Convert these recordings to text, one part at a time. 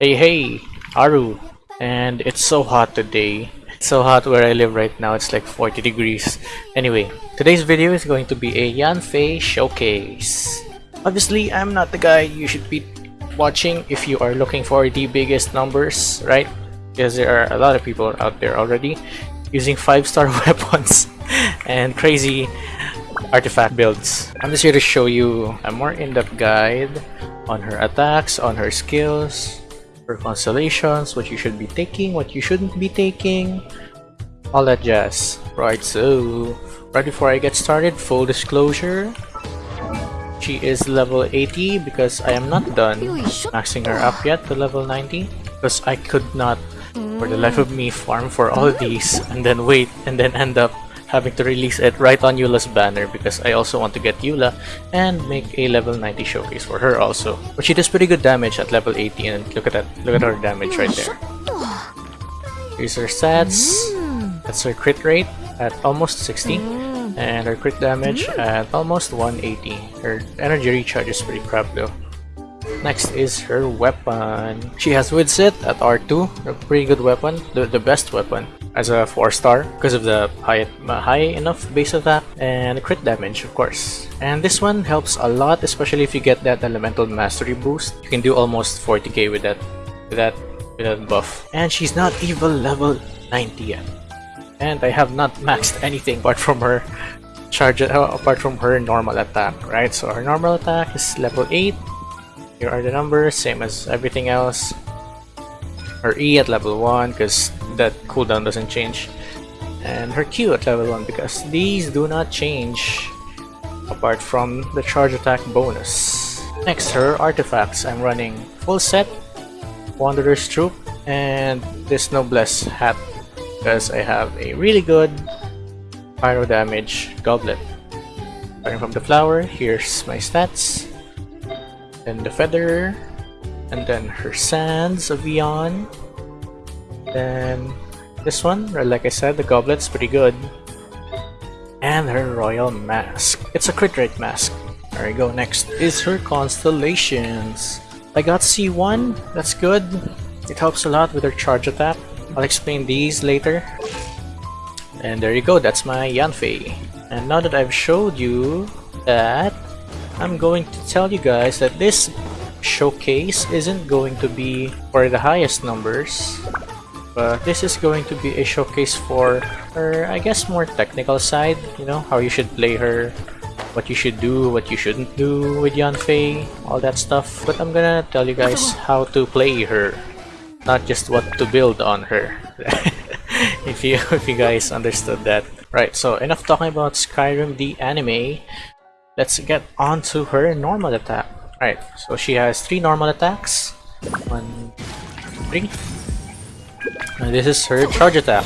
Hey hey, Aru, and it's so hot today. It's so hot where I live right now, it's like 40 degrees. Anyway, today's video is going to be a Yanfei showcase. Obviously, I'm not the guy you should be watching if you are looking for the biggest numbers, right? Because there are a lot of people out there already using 5-star weapons and crazy artifact builds. I'm just here to show you a more in-depth guide on her attacks, on her skills, her constellations, what you should be taking, what you shouldn't be taking, all that jazz. Right, so right before I get started, full disclosure, she is level 80 because I am not done maxing her up yet to level 90 because I could not for the life of me farm for all these and then wait and then end up having to release it right on Eula's banner because I also want to get Eula and make a level 90 showcase for her also. But she does pretty good damage at level 80 and look at that, look at her damage right there. Here's her stats. That's her crit rate at almost 60 and her crit damage at almost 180. Her energy recharge is pretty crap though. Next is her weapon. She has Widsith at R2, a pretty good weapon, the, the best weapon as a 4 star because of the high, high enough base attack and crit damage of course. And this one helps a lot especially if you get that elemental mastery boost. You can do almost 40k with that with that with that buff. And she's not even level 90 yet. And I have not maxed anything apart from her charge uh, apart from her normal attack, right? So her normal attack is level 8. Here are the numbers, same as everything else her E at level 1 because that cooldown doesn't change and her Q at level 1 because these do not change apart from the charge attack bonus. Next, her artifacts. I'm running full set, Wanderer's Troupe, and this Noblesse hat because I have a really good pyro damage goblet. Starting from the flower, here's my stats. Then the feather, and then her Sands of Eon. Then this one, like I said, the goblet's pretty good. And her Royal Mask. It's a crit rate mask. There we go. Next is her Constellations. I got C1, that's good. It helps a lot with her charge attack. I'll explain these later. And there you go, that's my Yanfei. And now that I've showed you that, I'm going to tell you guys that this showcase isn't going to be for the highest numbers but this is going to be a showcase for her I guess more technical side you know how you should play her what you should do what you shouldn't do with Yanfei all that stuff. But I'm gonna tell you guys how to play her not just what to build on her. If you if you guys understood that. Right so enough talking about Skyrim the anime let's get on to her normal attack Alright, so she has three normal attacks. One, three. And this is her charge attack.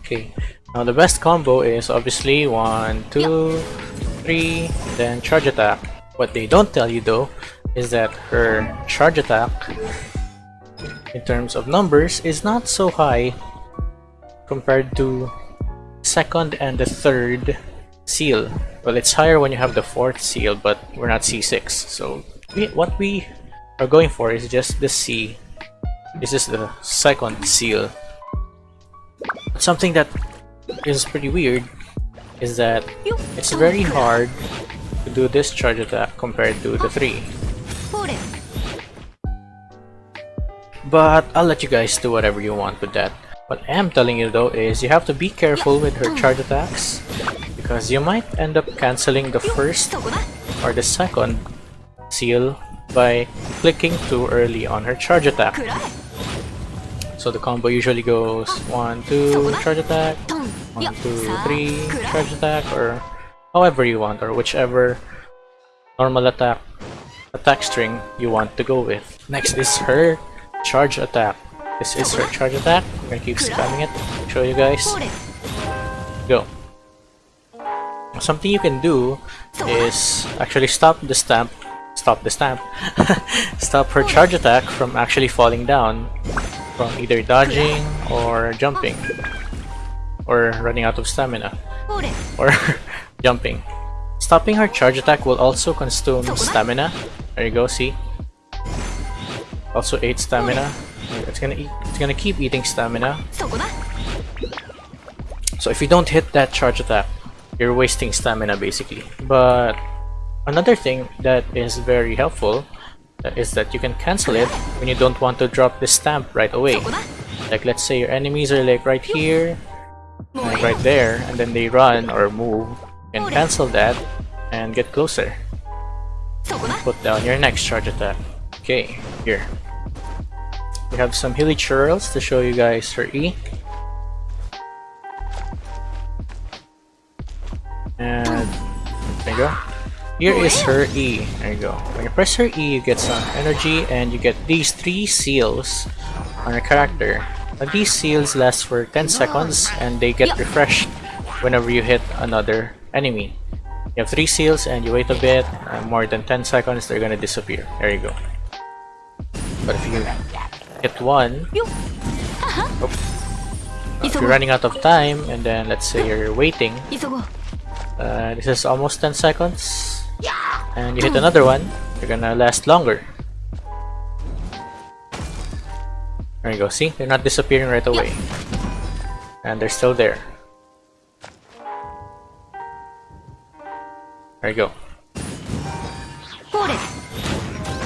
Okay, now the best combo is obviously one, two, three, then charge attack. What they don't tell you though is that her charge attack in terms of numbers is not so high compared to second and the third seal. Well, it's higher when you have the fourth seal, but we're not C6. So we, what we are going for is just the C. This is the second seal. Something that is pretty weird is that it's very hard to do this charge attack compared to the 3. But I'll let you guys do whatever you want with that. What I am telling you though is you have to be careful with her charge attacks because you might end up cancelling the first or the second seal by clicking too early on her charge attack. So the combo usually goes 1, 2, charge attack, 1, 2, 3, charge attack, or however you want, or whichever normal attack attack string you want to go with. Next is her charge attack. This is her charge attack. I'm gonna keep spamming it, show you guys. Go something you can do is actually stop the stamp stop the stamp stop her charge attack from actually falling down from either dodging or jumping or running out of stamina or jumping. Stopping her charge attack will also consume stamina. There you go see? Also 8 stamina. It's gonna eat, it's gonna keep eating stamina. So if you don't hit that charge attack you're wasting stamina basically. But another thing that is very helpful uh, is that you can cancel it when you don't want to drop the stamp right away. Like let's say your enemies are like right here right there and then they run or move. You can cancel that and get closer. Put down your next charge attack. Okay here. We have some hilichurls to show you guys her E. And there you go. Here oh, is her E. There you go. When you press her E, you get some energy and you get these three seals on your character. Now these seals last for 10 seconds and they get refreshed whenever you hit another enemy. You have three seals and you wait a bit, more than 10 seconds, they're gonna disappear. There you go. But if you hit one, uh, uh-huh. if you're running out of time and then let's say you're waiting, uh, this is almost 10 seconds. And you hit another one, you're gonna last longer. There you go, see? They're not disappearing right away. And they're still there. There you go.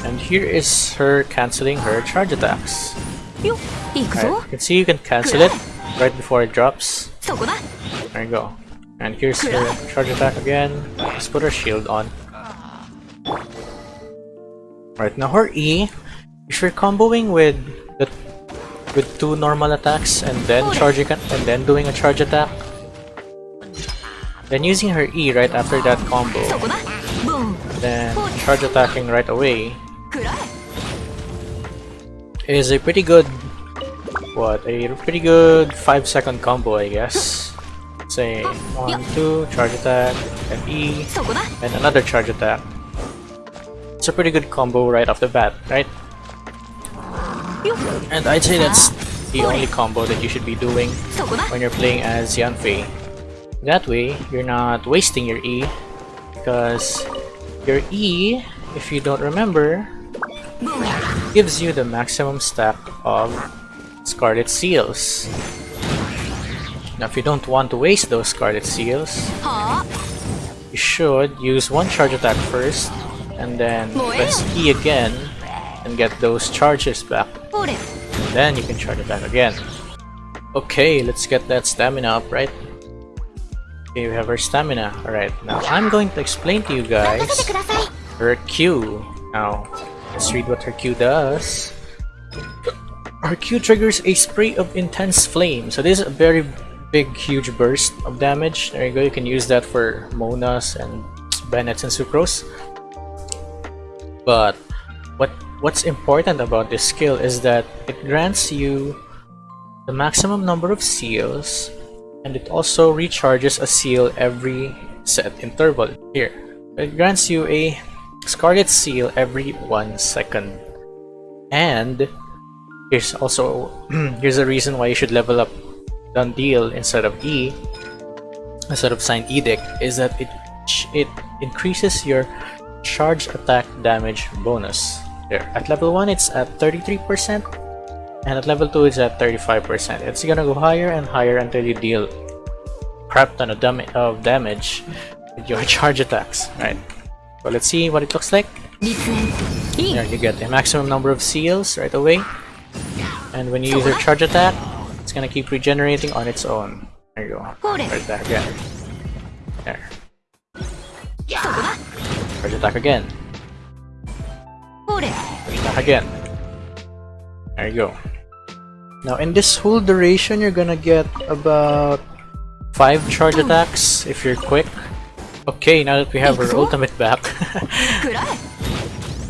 And here is her canceling her charge attacks. Right, you can see you can cancel it right before it drops. There you go. And here's her charge attack again. Let's put her shield on. Right, now her E, if you're comboing with the, with two normal attacks and then charging and then doing a charge attack, then using her E right after that combo, then charge attacking right away. Is a pretty good, what, a pretty good 5 second combo I guess say 1, 2, charge attack, and E, and another charge attack. It's a pretty good combo right off the bat, right? And I'd say that's the only combo that you should be doing when you're playing as Yanfei. That way, you're not wasting your E, because your E, if you don't remember, gives you the maximum stack of Scarlet Seals. Now if you don't want to waste those Scarlet Seals, you should use one charge attack first, and then press E again, and get those charges back. And then you can charge attack again. Okay, let's get that stamina up, right? Okay, we have our stamina. Alright, now I'm going to explain to you guys her Q. Now, let's read what her Q does. Her Q triggers a spray of intense flame. So this is a very big, huge burst of damage. There you go. You can use that for Monas and Bennetts and Sucrose. But what what's important about this skill is that it grants you the maximum number of seals, and it also recharges a seal every set interval. Here, it grants you a Scarlet Seal every one second. And here's also here's a reason why you should level up done deal instead of E, instead of signed edict, is that it it increases your charge attack damage bonus. There. At level 1, it's at 33%, and at level 2, it's at 35%. It's gonna go higher and higher until you deal crap ton of, dam of damage with your charge attacks, right? So let's see what it looks like. There, you get the maximum number of seals right away. And when you use your charge attack, it's gonna keep regenerating on its own. There you go. Charge attack again. There. Charge attack again. Charge attack again. There you go. Now in this whole duration, you're gonna get about 5 charge attacks if you're quick. Okay, now that we have our ultimate back,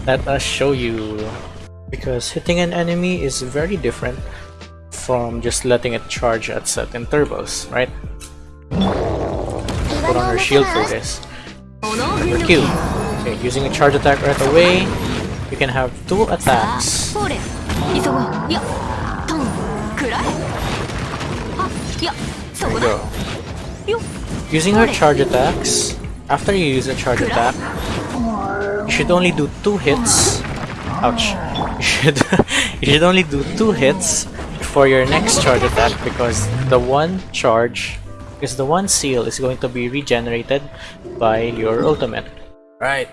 let us show you. Because hitting an enemy is very different from just letting it charge at certain turbos, right? Put on her shield for this. Number Q. Okay, using a charge attack right away, you can have two attacks. There we go. Using her charge attacks, after you use a charge attack, you should only do two hits. Ouch. You should, you should only do two hits for your next charge attack because the one charge, because the one seal is going to be regenerated by your ultimate. Right.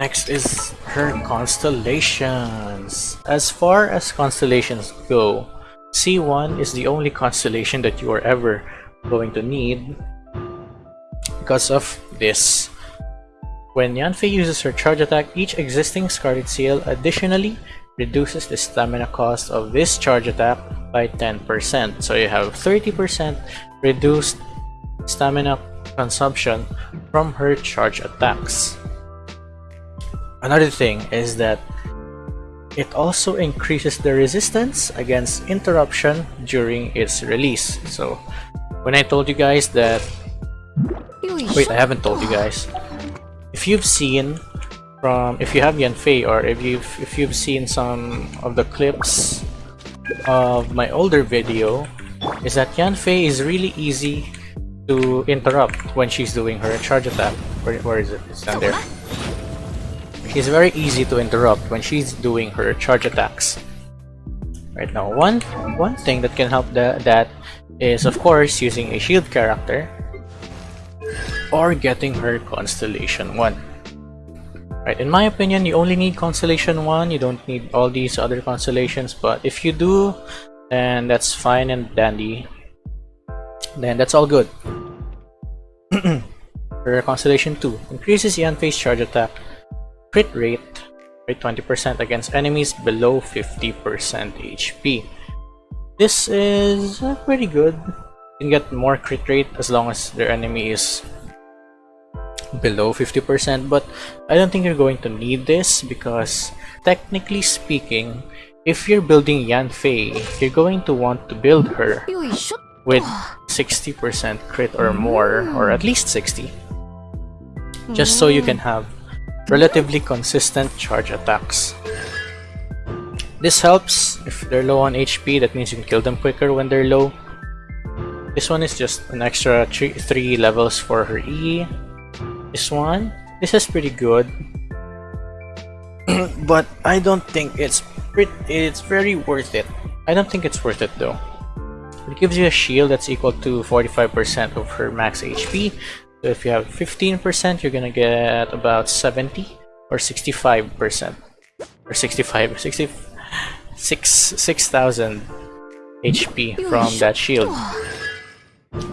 Next is her constellations. As far as constellations go, C1 is the only constellation that you are ever going to need because of this. When Yanfei uses her charge attack, each existing Scarlet Seal additionally reduces the stamina cost of this charge attack by 10%. So you have 30% reduced stamina consumption from her charge attacks. Another thing is that it also increases the resistance against interruption during its release. So when I told you guys that wait I haven't told you guys if you've seen from if you have Yanfei or if you've if you've seen some of the clips of my older video is that Yanfei is really easy to interrupt when she's doing her charge attack. Where, where is it? It's down there. She's very easy to interrupt when she's doing her charge attacks. Right now, one one thing that can help the, that is of course using a shield character or getting her Constellation 1. Right, in my opinion, you only need Constellation 1, you don't need all these other constellations, but if you do, then that's fine and dandy. Then that's all good. her Constellation 2 increases Yanfei's charge attack crit rate by 20% against enemies below 50% HP. This is uh, pretty good. You can get more crit rate as long as their enemy is below 50% but I don't think you're going to need this because technically speaking if you're building Yanfei you're going to want to build her with 60% crit or more or at least 60 just so you can have relatively consistent charge attacks. This helps if they're low on HP that means you can kill them quicker when they're low. This one is just an extra 3 levels for her E this one, this is pretty good. but I don't think it's pretty, it's very worth it. I don't think it's worth it though. It gives you a shield that's equal to 45% of her max HP. So if you have 15%, you're gonna get about 70 or 65% or 65, 60, 6, 6,000 HP from that shield.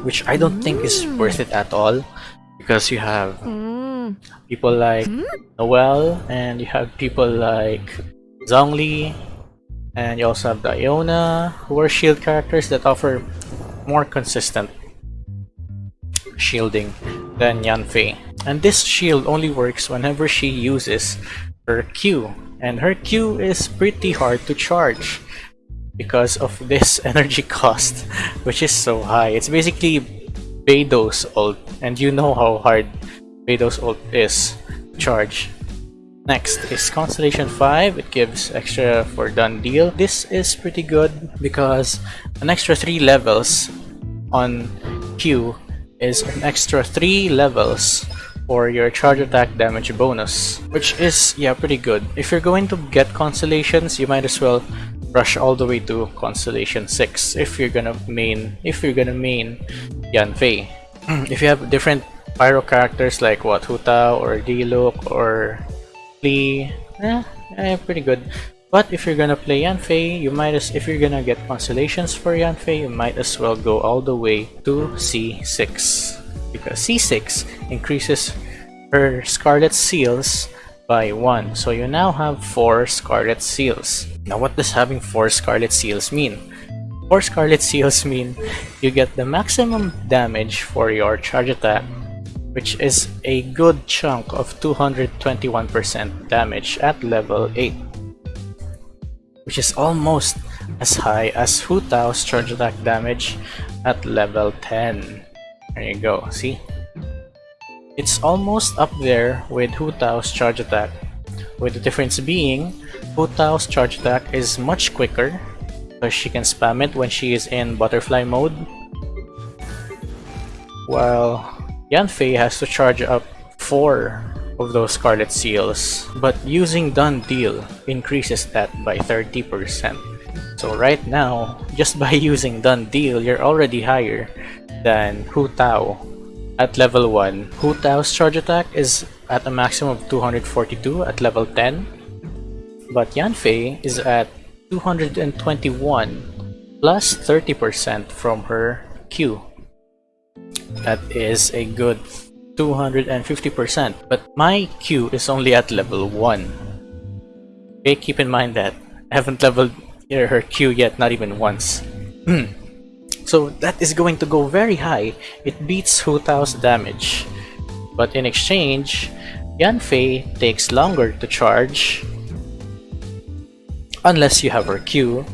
Which I don't think is worth it at all because you have mm. people like hmm? Noelle, and you have people like Zhongli and you also have Diona who are shield characters that offer more consistent shielding than Yanfei. And this shield only works whenever she uses her Q and her Q is pretty hard to charge because of this energy cost which is so high. It's basically Beidou's ult, and you know how hard Beidou's ult is charge. Next is Constellation 5, it gives extra for done deal. This is pretty good because an extra 3 levels on Q is an extra 3 levels for your charge attack damage bonus, which is, yeah, pretty good. If you're going to get Constellations, you might as well rush all the way to Constellation 6 if you're gonna main, if you're gonna main Yanfei. if you have different pyro characters like what Hu Tao or Diluc or Klee, eh, eh, pretty good. But if you're gonna play Yanfei, you might as if you're gonna get constellations for Yanfei, you might as well go all the way to C6 because C6 increases her Scarlet Seals by 1. So you now have 4 Scarlet Seals. Now what does having 4 Scarlet Seals mean? 4 Scarlet Seals mean you get the maximum damage for your charge attack, which is a good chunk of 221% damage at level 8, which is almost as high as Hu Tao's charge attack damage at level 10. There you go, see? It's almost up there with Hu Tao's charge attack, with the difference being Hu Tao's charge attack is much quicker because she can spam it when she is in butterfly mode. While Yanfei has to charge up 4 of those Scarlet Seals, but using Done Deal increases that by 30%. So right now, just by using Done Deal, you're already higher than Hu Tao at level 1. Hu Tao's charge attack is at a maximum of 242 at level 10, but Yanfei is at 221 plus 30% from her Q. That is a good 250%, but my Q is only at level 1. Okay, keep in mind that I haven't leveled her Q yet, not even once. Hmm. so that is going to go very high. It beats Hu Tao's damage. But in exchange, Yanfei takes longer to charge unless you have her Q,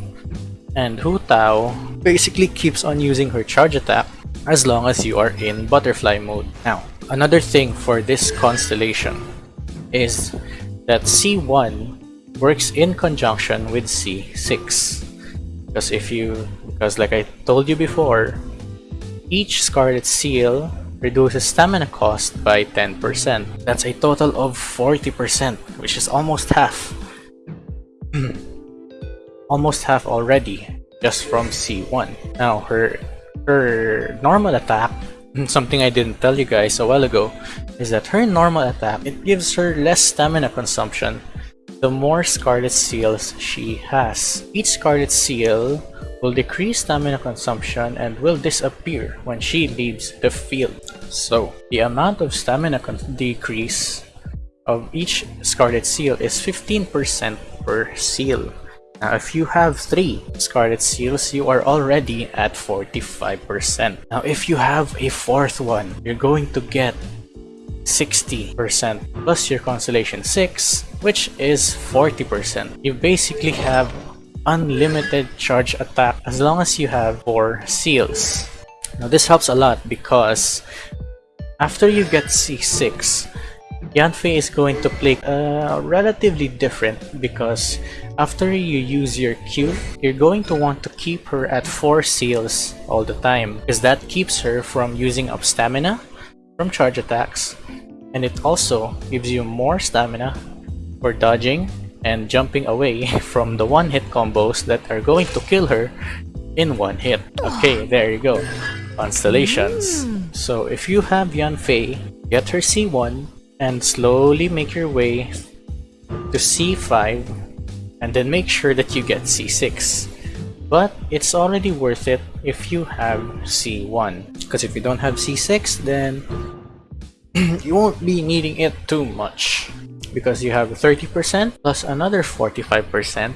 and Hu Tao basically keeps on using her charge attack as long as you are in butterfly mode. Now, another thing for this constellation is that C1 works in conjunction with C6. Because if you, because like I told you before, each Scarlet Seal reduces stamina cost by 10%. That's a total of 40%, which is almost half. almost half already, just from C1. Now, her her normal attack, something I didn't tell you guys a while ago, is that her normal attack, it gives her less stamina consumption the more Scarlet Seals she has. Each Scarlet Seal will decrease stamina consumption and will disappear when she leaves the field. So, the amount of stamina decrease of each Scarlet Seal is 15% per seal. Now, if you have 3 Scarlet Seals, you are already at 45%. Now, if you have a fourth one, you're going to get 60% plus your Constellation 6, which is 40%. You basically have unlimited charge attack as long as you have 4 seals. Now this helps a lot because after you get C6, Yanfei is going to play uh, relatively different because after you use your Q, you're going to want to keep her at 4 seals all the time because that keeps her from using up stamina from charge attacks and it also gives you more stamina for dodging and jumping away from the one-hit combos that are going to kill her in one hit. Okay, there you go. Constellations. So if you have Yanfei, get her C1 and slowly make your way to C5 and then make sure that you get C6. But it's already worth it if you have C1 because if you don't have C6 then you won't be needing it too much. Because you have 30% plus another 45%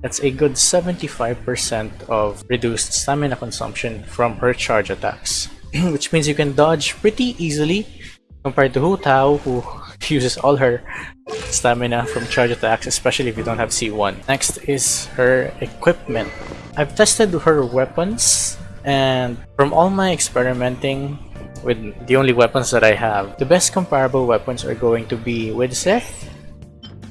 that's a good 75% of reduced stamina consumption from her charge attacks. Which means you can dodge pretty easily compared to Hu Tao who uses all her stamina from charge attacks especially if you don't have C1. Next is her equipment. I've tested her weapons and from all my experimenting with the only weapons that I have. The best comparable weapons are going to be Widsith,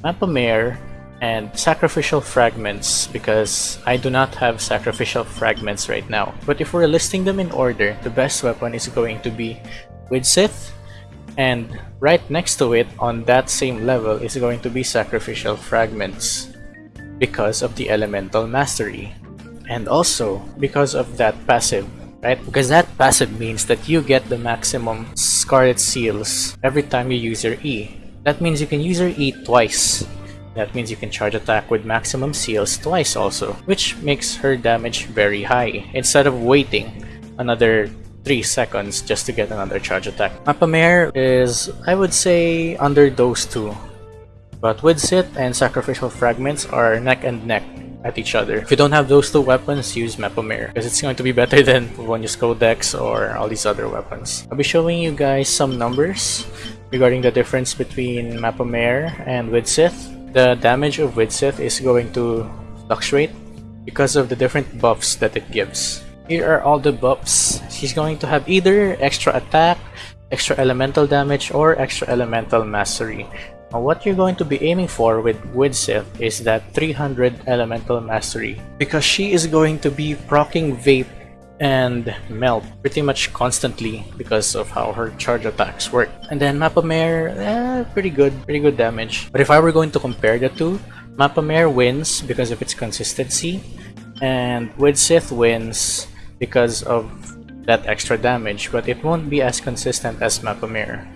Mappa Mare, and Sacrificial Fragments because I do not have Sacrificial Fragments right now. But if we're listing them in order, the best weapon is going to be Widsith, and right next to it on that same level is going to be Sacrificial Fragments because of the Elemental Mastery. And also because of that passive right? Because that passive means that you get the maximum Scarlet Seals every time you use your E. That means you can use your E twice. That means you can charge attack with maximum seals twice also, which makes her damage very high, instead of waiting another 3 seconds just to get another charge attack. Mappa Mare is, I would say, under those two. But Widsith and Sacrificial Fragments are neck and neck at each other. If you don't have those two weapons, use Mappa Mare because it's going to be better than when Codex or all these other weapons. I'll be showing you guys some numbers regarding the difference between Mappa Mare and Widsith. The damage of Widsith is going to fluctuate because of the different buffs that it gives. Here are all the buffs. She's going to have either extra attack, extra elemental damage, or extra elemental mastery. Now what you're going to be aiming for with Widsith is that 300 elemental mastery because she is going to be proccing vape and Melt pretty much constantly because of how her charge attacks work. And then Mappa Mare, eh, pretty good, pretty good damage. But if I were going to compare the two, Mappa Mare wins because of its consistency, and Widsith wins because of that extra damage, but it won't be as consistent as Mappa Mare.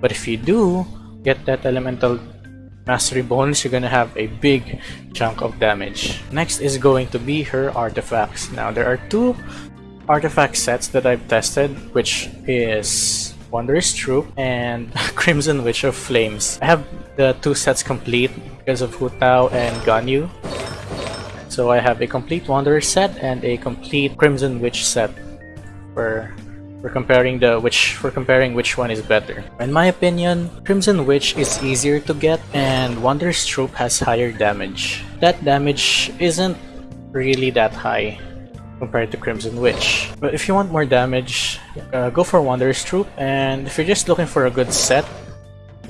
But if you do get that elemental mastery bonus, you're gonna have a big chunk of damage. Next is going to be her artifacts. Now there are two artifact sets that I've tested, which is Wondrous Troop and Crimson Witch of Flames. I have the two sets complete because of Hu Tao and Ganyu. So I have a complete Wanderer set and a complete Crimson Witch set for for comparing the which for comparing which one is better. In my opinion, Crimson Witch is easier to get and Wanderer's Troupe has higher damage. That damage isn't really that high compared to Crimson Witch. But if you want more damage, uh, go for Wanderer's Troupe and if you're just looking for a good set,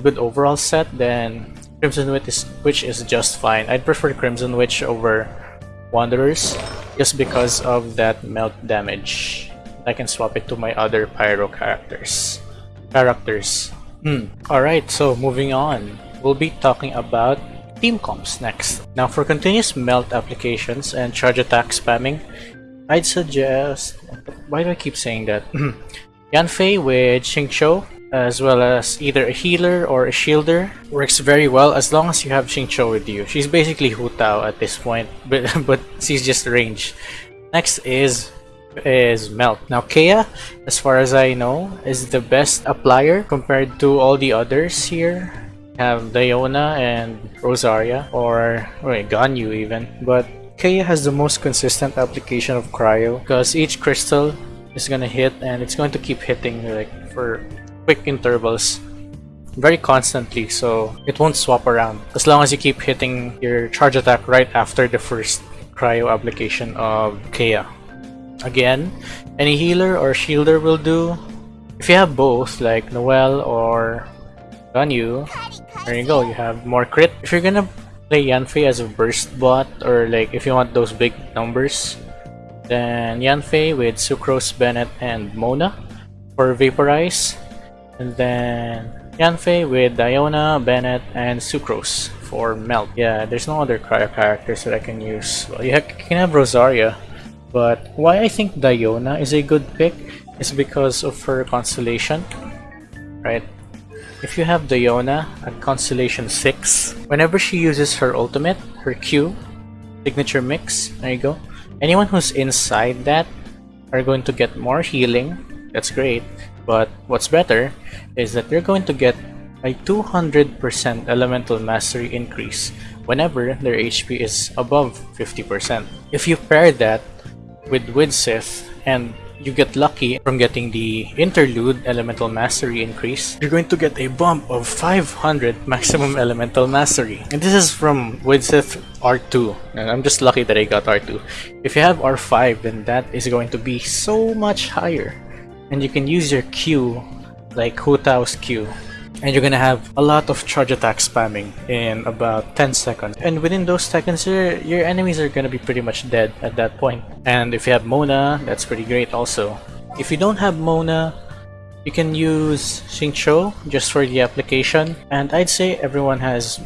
good overall set, then Crimson Witch is, Witch is just fine. I'd prefer Crimson Witch over Wanderers just because of that melt damage. I can swap it to my other Pyro characters. Characters. Hmm. Alright, so moving on. We'll be talking about team comps next. Now for continuous melt applications and charge attack spamming, I'd suggest... Why do I keep saying that? Yanfei with Xingqiu as well as either a healer or a shielder works very well as long as you have Xingqiu with you. She's basically Hu Tao at this point, but, but she's just range. Next is is Melt. Now Kaeya, as far as I know, is the best applier compared to all the others here. Have Diona and Rosaria, or wait, Ganyu even. But Kaeya has the most consistent application of Cryo because each crystal is gonna hit and it's going to keep hitting like for quick intervals very constantly so it won't swap around as long as you keep hitting your charge attack right after the first cryo application of Kaeya. Again, any healer or shielder will do. If you have both, like Noelle or Ganyu, there you go, you have more crit. If you're gonna play Yanfei as a burst bot, or like if you want those big numbers, then Yanfei with Sucrose, Bennett, and Mona for Vaporize. And then Yanfei with Diona, Bennett, and Sucrose for Melt. Yeah, there's no other cryo characters that I can use. Well, you, you can have Rosaria, but why I think Diona is a good pick is because of her constellation, right? If you have Diona at constellation 6, whenever she uses her ultimate, her Q, signature mix, there you go, anyone who's inside that are going to get more healing, that's great, but what's better is that they're going to get a 200% elemental mastery increase whenever their HP is above 50%. If you pair that with Widsith and you get lucky from getting the interlude elemental mastery increase, you're going to get a bump of 500 maximum elemental mastery. And this is from Widsith R2. And I'm just lucky that I got R2. If you have R5, then that is going to be so much higher. And you can use your Q, like Hu Tao's Q, and you're gonna have a lot of charge attack spamming in about 10 seconds. And within those seconds, your, your enemies are gonna be pretty much dead at that point. And if you have Mona, that's pretty great also. If you don't have Mona, you can use Xingqiu just for the application. And I'd say everyone has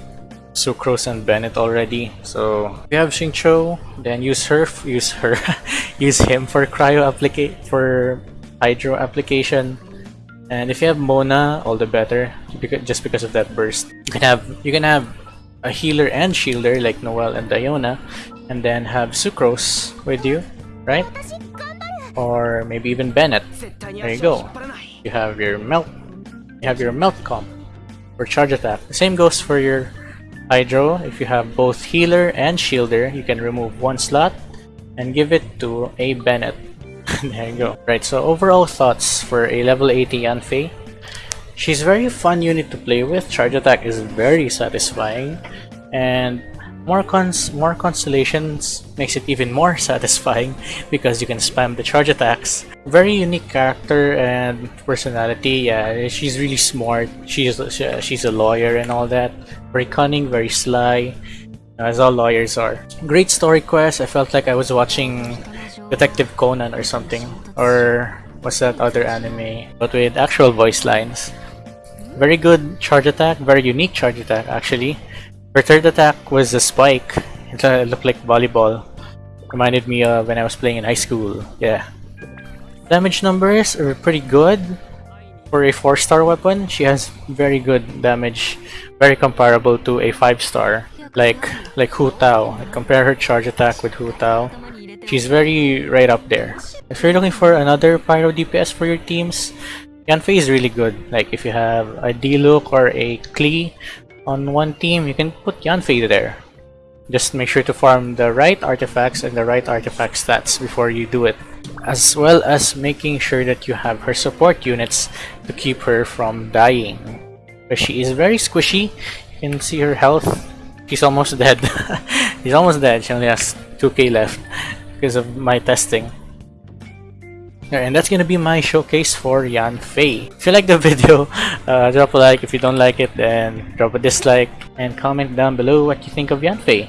Sucrose and Bennett already. So if you have Xingqiu, then use her, use her, use him for cryo applicate for hydro application and if you have Mona, all the better, just because of that burst. You can have you can have a healer and shielder like Noelle and Diona, and then have Sucrose with you, right? Or maybe even Bennett. There you go. You have your melt. You have your melt comp for charge attack. The same goes for your Hydro. If you have both healer and shielder, you can remove one slot and give it to a Bennett there you go. Right, so overall thoughts for a level 80 Yanfei. She's very fun unit to play with. Charge attack is very satisfying. And more cons more constellations makes it even more satisfying because you can spam the charge attacks. Very unique character and personality. Yeah, she's really smart. She's she's a lawyer and all that. Very cunning, very sly, as all lawyers are. Great story quest. I felt like I was watching Detective Conan or something. Or what's that other anime? But with actual voice lines. Very good charge attack, very unique charge attack actually. Her third attack was a spike. It looked like volleyball. Reminded me of when I was playing in high school. Yeah. Damage numbers are pretty good. For a 4 star weapon, she has very good damage. Very comparable to a 5 star. Like like Hu Tao. Compare her charge attack with Hu Tao. She's very right up there. If you're looking for another Pyro DPS for your teams, Yanfei is really good. Like if you have a Diluc or a Klee on one team, you can put Yanfei there. Just make sure to farm the right artifacts and the right artifact stats before you do it. As well as making sure that you have her support units to keep her from dying. But she is very squishy. You can see her health. She's almost dead. She's almost dead. She only has 2k left because of my testing. And that's gonna be my showcase for Yanfei. If you like the video, uh, drop a like. If you don't like it, then drop a dislike and comment down below what you think of Yanfei.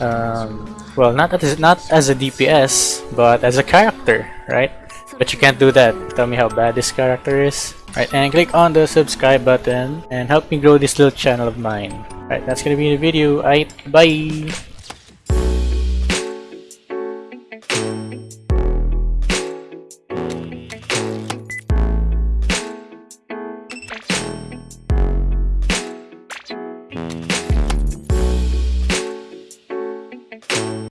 Um, well, not as not as a DPS, but as a character, right? But you can't do that. Tell me how bad this character is. Right, and click on the subscribe button and help me grow this little channel of mine. Right, that's gonna be the video. Alright, bye!